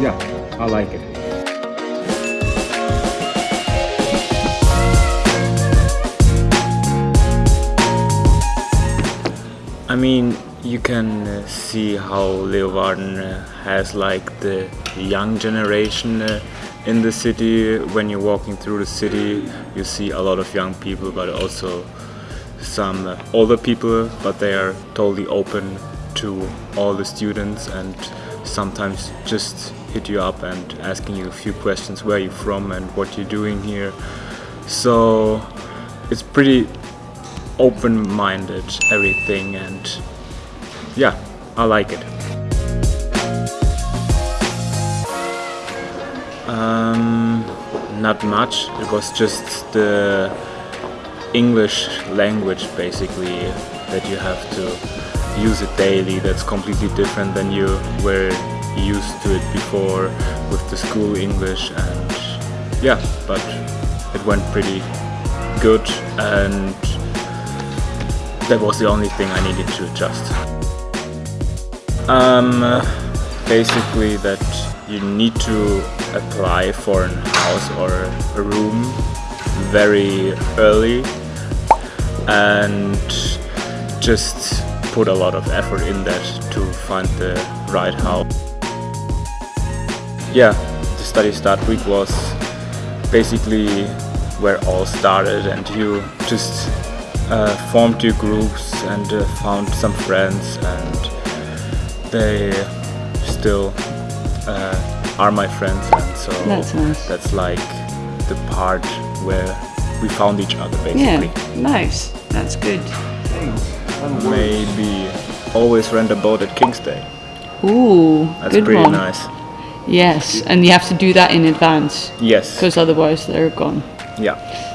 yeah, I like it. I mean, you can uh, see how Leeuwarden uh, has like the young generation uh, in the city. When you're walking through the city, you see a lot of young people, but also some older people, but they are totally open to all the students and sometimes just hit you up and asking you a few questions where you're from and what you're doing here. So it's pretty open-minded everything and yeah I like it um, not much it was just the English language basically that you have to use it daily that's completely different than you were used to it before with the school English and yeah but it went pretty good and that was the only thing I needed to adjust. Um, basically that you need to apply for a house or a room very early and just put a lot of effort in that to find the right house. Yeah, the study start week was basically where all started and you just uh, formed your groups and uh, found some friends and they still uh, are my friends and so That's nice. that's like the part where we found each other basically. Yeah, nice. That's good. Maybe always rent a boat at King's Day. Ooh, That's good pretty one. nice. Yes, and you have to do that in advance Yes. because otherwise they're gone. Yeah.